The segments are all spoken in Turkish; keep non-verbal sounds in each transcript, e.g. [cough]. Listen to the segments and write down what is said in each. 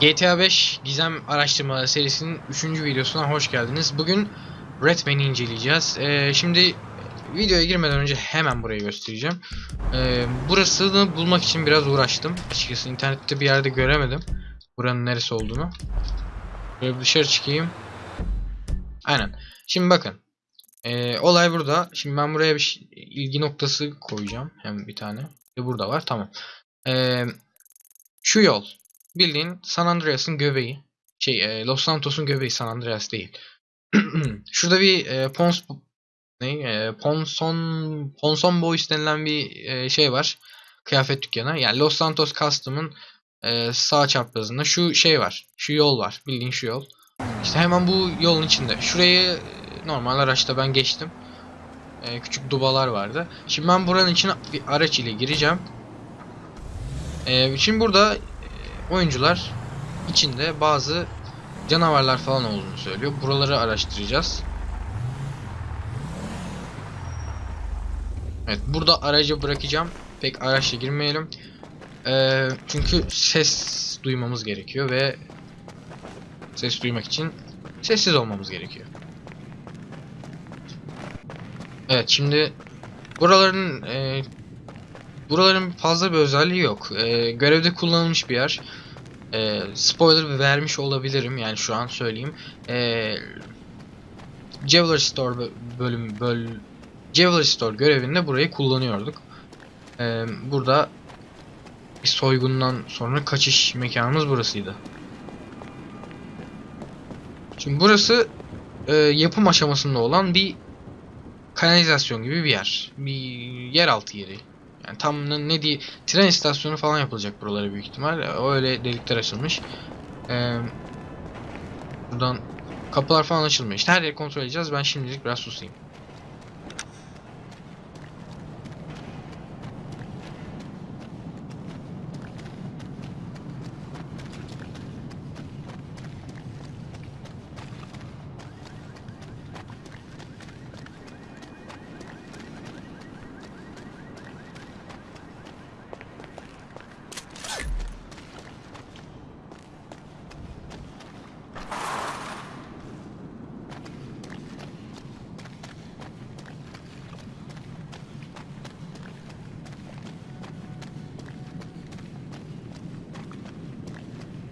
GTA 5 Gizem Araştırmaları serisinin 3. videosuna hoş geldiniz. Bugün Redman'i inceleyeceğiz. Ee, şimdi videoya girmeden önce hemen burayı göstereceğim. Ee, burasını bulmak için biraz uğraştım. Açıkçası internette bir yerde göremedim. Buranın neresi olduğunu. Böyle bir dışarı çıkayım. Aynen. Şimdi bakın. Ee, olay burada. Şimdi ben buraya bir şey- ilgi noktası koyacağım. Hem bir tane. Ve burada var. Tamam. Ee, şu yol. Bildiğin San Andreas'ın göbeği. Şey e, Los Santos'un göbeği San Andreas değil. [clears throat] Şurada bir e, Pons ne e, Ponson Ponson Boys denilen bir e, şey var. Kıyafet dükkanı. Yani Los Santos Custom'ın e, sağ çaprazında şu şey var. Şu yol var. Bildiğin şu yol. İşte hemen bu yolun içinde. Şurayı e, normal araçta ben geçtim. E, küçük dubalar vardı. Şimdi ben buranın içine bir araç ile gireceğim. E, şimdi burada oyuncular içinde bazı canavarlar falan olduğunu söylüyor. Buraları araştıracağız. Evet burada aracı bırakacağım. Pek araçla girmeyelim. Ee, çünkü ses duymamız gerekiyor ve ses duymak için sessiz olmamız gerekiyor. Evet şimdi buraların e, buraların fazla bir özelliği yok. E, görevde kullanılmış bir yer. E, spoiler vermiş olabilirim yani şu an söyleyeyim. E, Jewelry Store bö- bölüm böl Jewelry Store görevinde burayı kullanıyorduk. E, burada bir soygundan sonra kaçış mekanımız burasıydı. Şimdi burası e, yapım aşamasında olan bir kanalizasyon gibi bir yer. Bir yeraltı yeri. Yani tam ne, diye tren istasyonu falan yapılacak buralara büyük ihtimal. Öyle delikler açılmış. Ee, buradan kapılar falan açılmıyor. İşte her yeri kontrol edeceğiz. Ben şimdilik biraz susayım.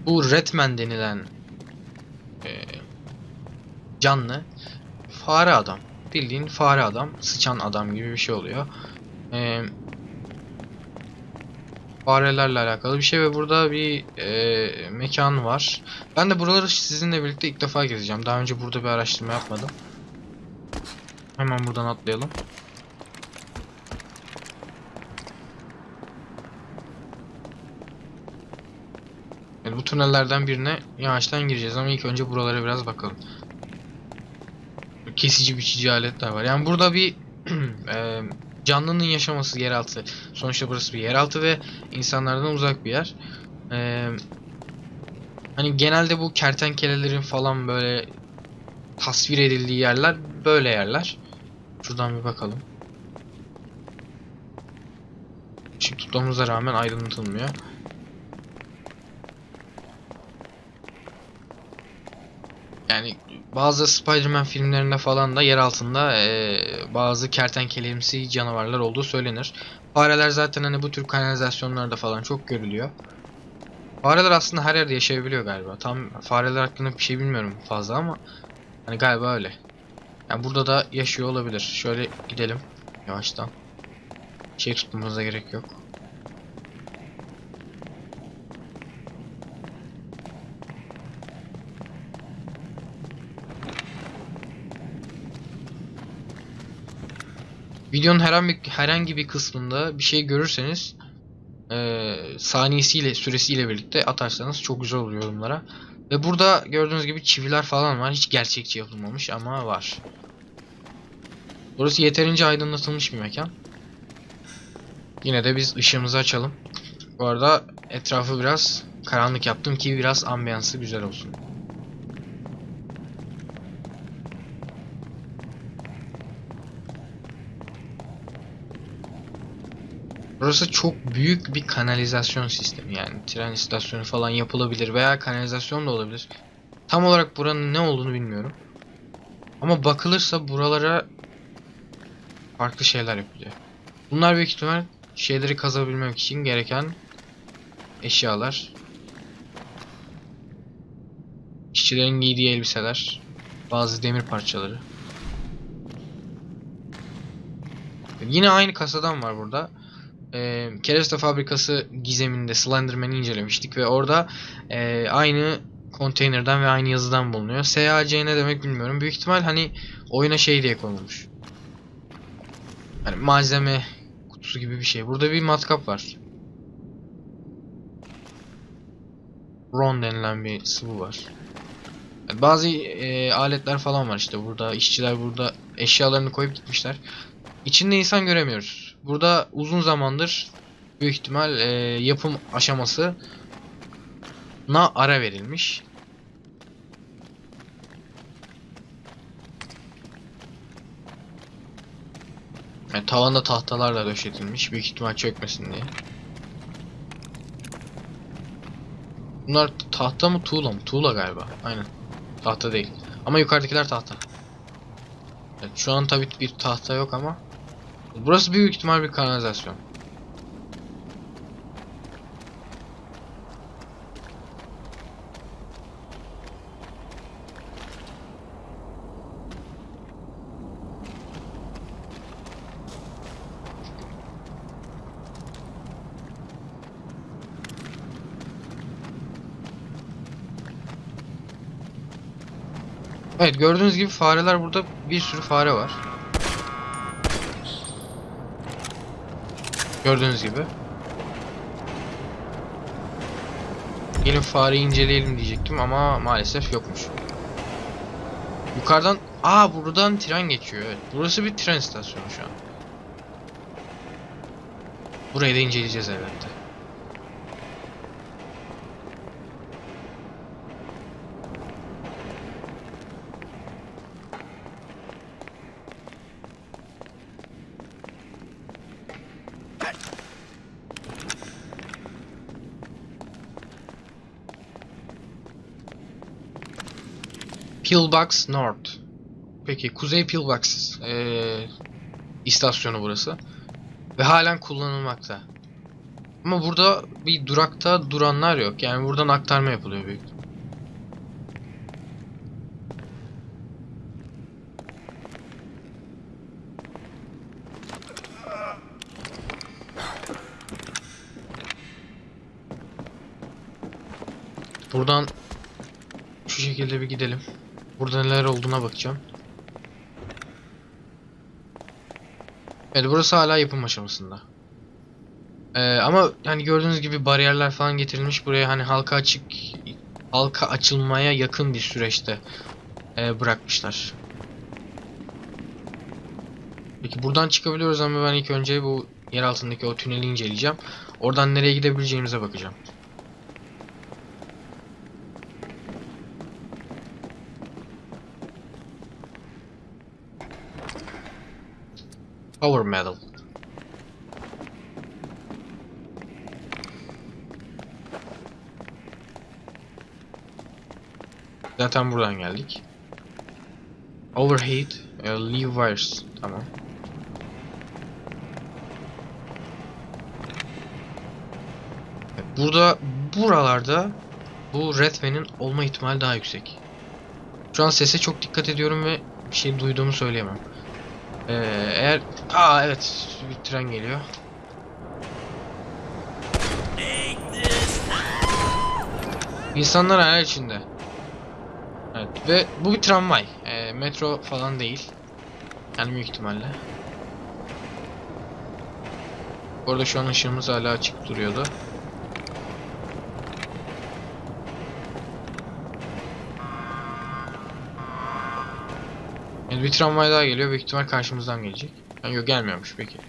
Bu Redman denilen e, canlı fare adam. Bildiğin fare adam, sıçan adam gibi bir şey oluyor. E, farelerle alakalı bir şey ve burada bir e, mekan var. Ben de buraları sizinle birlikte ilk defa gezeceğim. Daha önce burada bir araştırma yapmadım. Hemen buradan atlayalım. Bu tünellerden birine yavaştan gireceğiz ama ilk önce buralara biraz bakalım. Kesici biçici aletler var. Yani burada bir [clears throat] e, canlının yaşaması yeraltı. Sonuçta burası bir yeraltı ve insanlardan uzak bir yer. E, hani genelde bu kertenkelelerin falan böyle tasvir edildiği yerler böyle yerler. Şuradan bir bakalım. Işık tutmamıza rağmen aydınlatılmıyor. Yani bazı Spider-Man filmlerinde falan da yer altında eee, bazı kertenkelemsi canavarlar olduğu söylenir. Fareler zaten hani bu tür kanalizasyonlarda falan çok görülüyor. Fareler aslında her yerde yaşayabiliyor galiba. Tam fareler hakkında bir şey bilmiyorum fazla ama hani galiba öyle. Yani burada da yaşıyor olabilir. Şöyle gidelim yavaştan. Şey tutmamıza gerek yok. Videonun herhangi herhangi bir kısmında bir şey görürseniz eee saniyesiyle süresiyle birlikte atarsanız çok güzel olur yorumlara. Ve burada gördüğünüz gibi çiviler falan var. Hiç gerçekçi yapılmamış ama var. Burası yeterince aydınlatılmış bir mekan. Yine de biz ışığımızı açalım. Bu arada etrafı biraz karanlık yaptım ki biraz ambiyansı güzel olsun. Burası çok büyük bir kanalizasyon sistemi yani tren istasyonu falan yapılabilir veya kanalizasyon da olabilir. Tam olarak buranın ne olduğunu bilmiyorum. Ama bakılırsa buralara farklı şeyler yapılıyor. Bunlar büyük ihtimal şeyleri kazabilmek için gereken eşyalar. İşçilerin giydiği elbiseler, bazı demir parçaları. Yine aynı kasadan var burada. Ee, Kereste fabrikası gizeminde Slenderman'i incelemiştik ve orada e, aynı konteynerden ve aynı yazıdan bulunuyor. SAC ne demek bilmiyorum. Büyük ihtimal hani oyuna şey diye konulmuş. Hani malzeme kutusu gibi bir şey. Burada bir matkap var. Ron denilen bir sıvı var. Bazı e, aletler falan var işte burada. işçiler burada eşyalarını koyup gitmişler. İçinde insan göremiyoruz. Burada uzun zamandır büyük ihtimal e, yapım aşaması na ara verilmiş. Yani tavanda tahtalarla döşetilmiş. Büyük ihtimal çökmesin diye. Bunlar tahta mı tuğla mı? Tuğla galiba. Aynen. Tahta değil. Ama yukarıdakiler tahta. Evet, şu an tabii bir tahta yok ama. Burası büyük ihtimal bir kanalizasyon. Evet gördüğünüz gibi fareler burada bir sürü fare var. Gördüğünüz gibi. Gelin fareyi inceleyelim diyecektim ama maalesef yokmuş. Yukarıdan Aa buradan tren geçiyor evet. Burası bir tren istasyonu şu an. Burayı da inceleyeceğiz elbette. Pillbox North. Peki Kuzey Pillbox eee, istasyonu burası. Ve halen kullanılmakta. Ama burada bir durakta duranlar yok. Yani buradan aktarma yapılıyor büyük. Buradan şu şekilde bir gidelim. Burada neler olduğuna bakacağım. Evet burası hala yapım aşamasında. Ee, ama hani gördüğünüz gibi bariyerler falan getirilmiş buraya hani halka açık halka açılmaya yakın bir süreçte e, bırakmışlar. Peki buradan çıkabiliyoruz ama ben ilk önce bu yer altındaki o tüneli inceleyeceğim. Oradan nereye gidebileceğimize bakacağım. Power Metal. Zaten buradan geldik. Overheat, e, leave wires. Tamam. Burada, buralarda bu Redman'in olma ihtimali daha yüksek. Şu an sese çok dikkat ediyorum ve bir şey duyduğumu söyleyemem. Ee, eğer... Aa evet bir tren geliyor. İnsanlar hayal içinde. Evet ve bu bir tramvay. Ee, metro falan değil. Yani büyük ihtimalle. Bu şu an ışığımız hala açık duruyordu. Yani bir tramvay daha geliyor. Büyük ihtimal karşımızdan gelecek. Yani yok gelmiyormuş peki.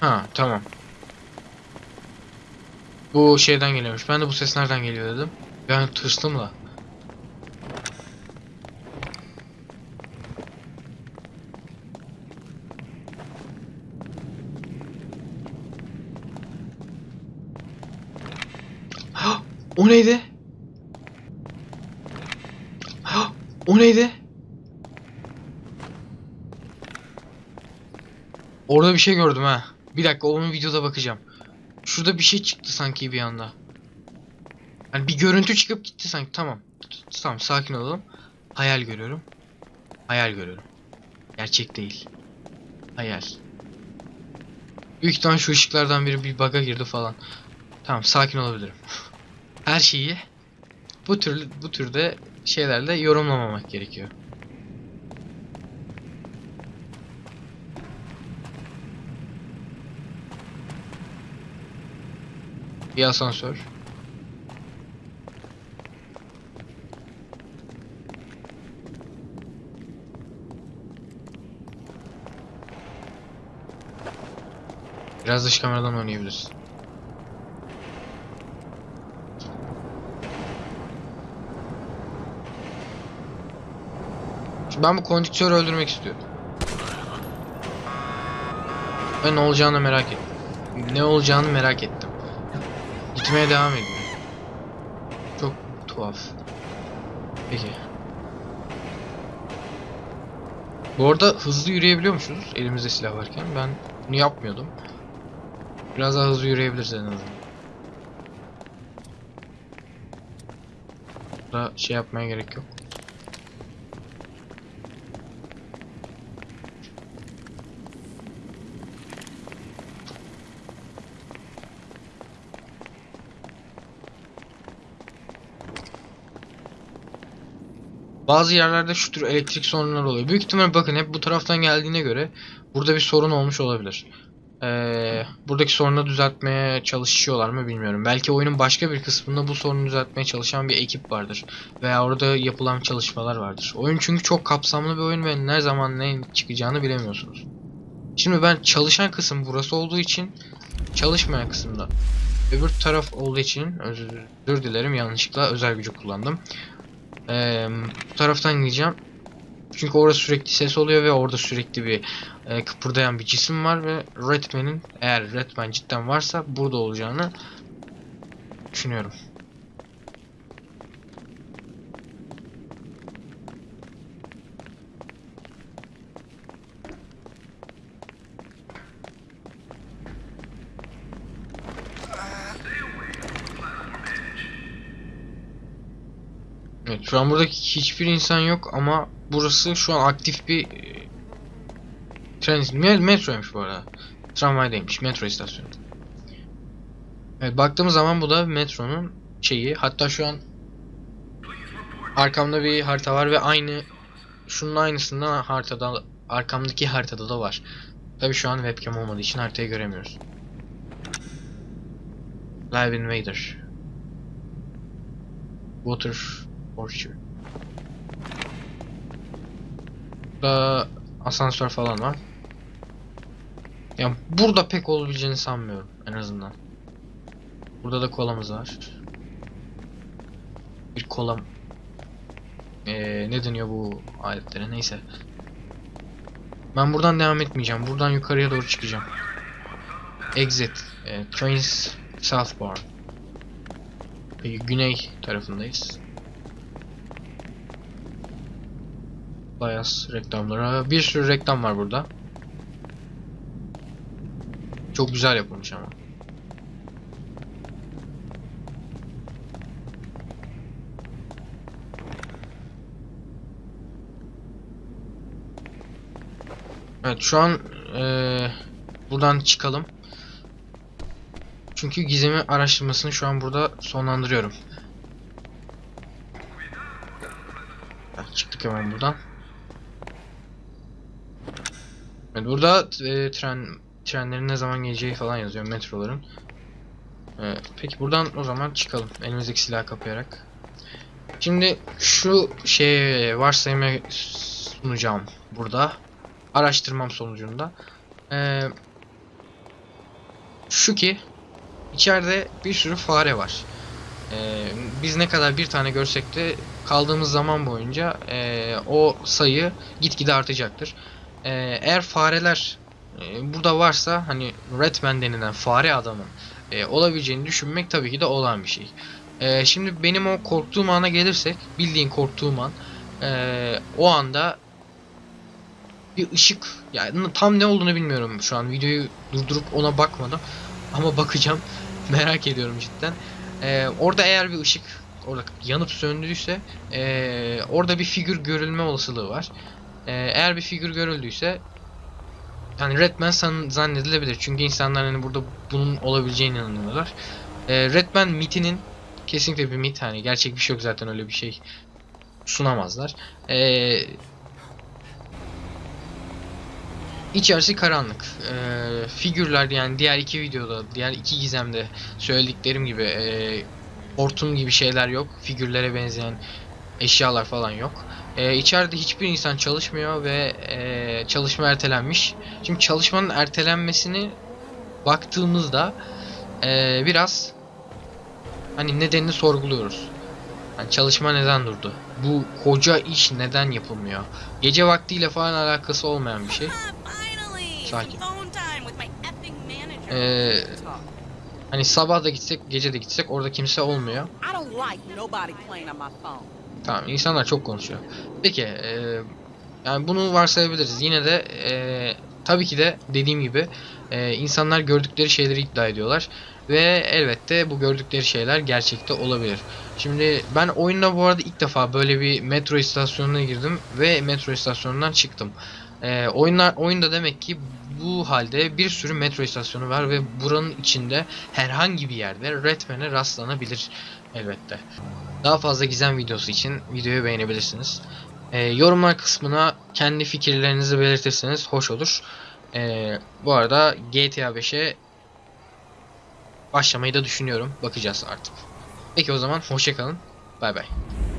Ha tamam. Bu şeyden geliyormuş. Ben de bu ses nereden geliyor dedim. Ben tırstım da. Neydi? O neydi? Orada bir şey gördüm ha. Bir dakika onun videoda bakacağım. Şurada bir şey çıktı sanki bir anda. Hani bir görüntü çıkıp gitti sanki. Tamam. Tamam sakin olalım. Hayal görüyorum. Hayal görüyorum. Gerçek değil. Hayal. Büyük ihtimal şu ışıklardan biri bir bug'a girdi falan. Tamam sakin olabilirim. [laughs] Her şeyi bu tür bu türde şeylerle yorumlamamak gerekiyor. Bir asansör. Biraz dış kameradan oynayabiliriz. Ben bu konduktörü öldürmek istiyorum. Ve ne olacağını merak ettim. Ne olacağını merak ettim. Gitmeye devam ediyor. Çok tuhaf. Peki. Bu arada hızlı yürüyebiliyormuşuz elimizde silah varken. Ben bunu yapmıyordum. Biraz daha hızlı yürüyebiliriz en azından. Burada şey yapmaya gerek yok. Bazı yerlerde şu tür elektrik sorunları oluyor. Büyük ihtimal bakın hep bu taraftan geldiğine göre burada bir sorun olmuş olabilir. Ee, buradaki sorunu düzeltmeye çalışıyorlar mı bilmiyorum. Belki oyunun başka bir kısmında bu sorunu düzeltmeye çalışan bir ekip vardır. Veya orada yapılan çalışmalar vardır. Oyun çünkü çok kapsamlı bir oyun ve ne zaman ne çıkacağını bilemiyorsunuz. Şimdi ben çalışan kısım burası olduğu için çalışmayan kısımda öbür taraf olduğu için özür dilerim yanlışlıkla özel gücü kullandım. Ee, bu taraftan gideceğim. Çünkü orada sürekli ses oluyor ve orada sürekli bir e, kıpırdayan bir cisim var ve Redman'in eğer Redman cidden varsa burada olacağını düşünüyorum. Evet şu an burada hiçbir insan yok ama burası şu an aktif bir e, tren me- metroymuş bu arada. Tramvaydaymış metro istasyonu. Evet baktığımız zaman bu da metronun şeyi hatta şu an arkamda bir harita var ve aynı şunun aynısından haritada arkamdaki haritada da var. Tabi şu an webcam olmadığı için haritayı göremiyoruz. Live Invader. Water Orchard. Burada asansör falan var. Yani burada pek olabileceğini sanmıyorum en azından. Burada da kolamız var. Bir kolam. Ee, ne deniyor bu aletlere neyse. Ben buradan devam etmeyeceğim. Buradan yukarıya doğru çıkacağım. Exit. E, trains southbound. Peki, güney tarafındayız. Bias reklamları. Bir sürü reklam var burada. Çok güzel yapılmış ama. Evet şu an eee, buradan çıkalım. Çünkü gizemi araştırmasını şu an burada sonlandırıyorum. Evet, çıktık hemen buradan. Evet, burada e, tren trenlerin ne zaman geleceği falan yazıyor metroların. Ee, peki buradan o zaman çıkalım elimizdeki silahı kapayarak. Şimdi şu şey varsayımı sunacağım burada. Araştırmam sonucunda. Ee, şu ki içeride bir sürü fare var. Ee, biz ne kadar bir tane görsek de kaldığımız zaman boyunca ee, o sayı gitgide artacaktır. Ee, eğer fareler ee, burada varsa hani Redman denilen fare adamın ee, olabileceğini düşünmek tabii ki de olan bir şey. Ee, şimdi benim o korktuğum ana gelirsek bildiğin korktuğum an ee, o anda bir ışık yani tam ne olduğunu bilmiyorum şu an videoyu durdurup ona bakmadım [laughs] ama bakacağım [laughs] merak ediyorum cidden. Ee, orada eğer bir ışık orada yanıp söndüyse ee, orada bir figür görülme olasılığı var. Ee, eğer bir figür görüldüyse yani Redman zannedilebilir çünkü insanlar hani burada bunun olabileceğine inanıyorlar. Ee, Redman mitinin kesinlikle bir mit hani gerçek bir şey yok zaten öyle bir şey sunamazlar. Ee, İçerisi karanlık. Ee, figürler yani diğer iki videoda, diğer iki gizemde söylediklerim gibi ee, hortum gibi şeyler yok. Figürlere benzeyen eşyalar falan yok. Ee, içeride hiçbir insan çalışmıyor ve ee, çalışma ertelenmiş. Şimdi çalışmanın ertelenmesini baktığımızda ee, biraz hani nedenini sorguluyoruz. Yani çalışma neden durdu? Bu koca iş neden yapılmıyor? Gece vaktiyle falan alakası olmayan bir şey. Finally! Sakin. Ee, hani sabah da gitsek, gece de gitsek orada kimse olmuyor. Tamam, insanlar çok konuşuyor. Peki, ee, yani bunu varsayabiliriz. Yine de ee, tabii ki de dediğim gibi ee, insanlar gördükleri şeyleri iddia ediyorlar ve elbette bu gördükleri şeyler gerçekte olabilir. Şimdi ben oyunda bu arada ilk defa böyle bir metro istasyonuna girdim ve metro istasyonundan çıktım. Ee, oyunlar oyunda demek ki bu halde bir sürü metro istasyonu var ve buranın içinde herhangi bir yerde Redman'e rastlanabilir elbette. Daha fazla gizem videosu için videoyu beğenebilirsiniz. Ee, yorumlar kısmına kendi fikirlerinizi belirtirseniz hoş olur. Ee, bu arada GTA 5'e başlamayı da düşünüyorum. Bakacağız artık. Peki o zaman hoşçakalın. Bay bay.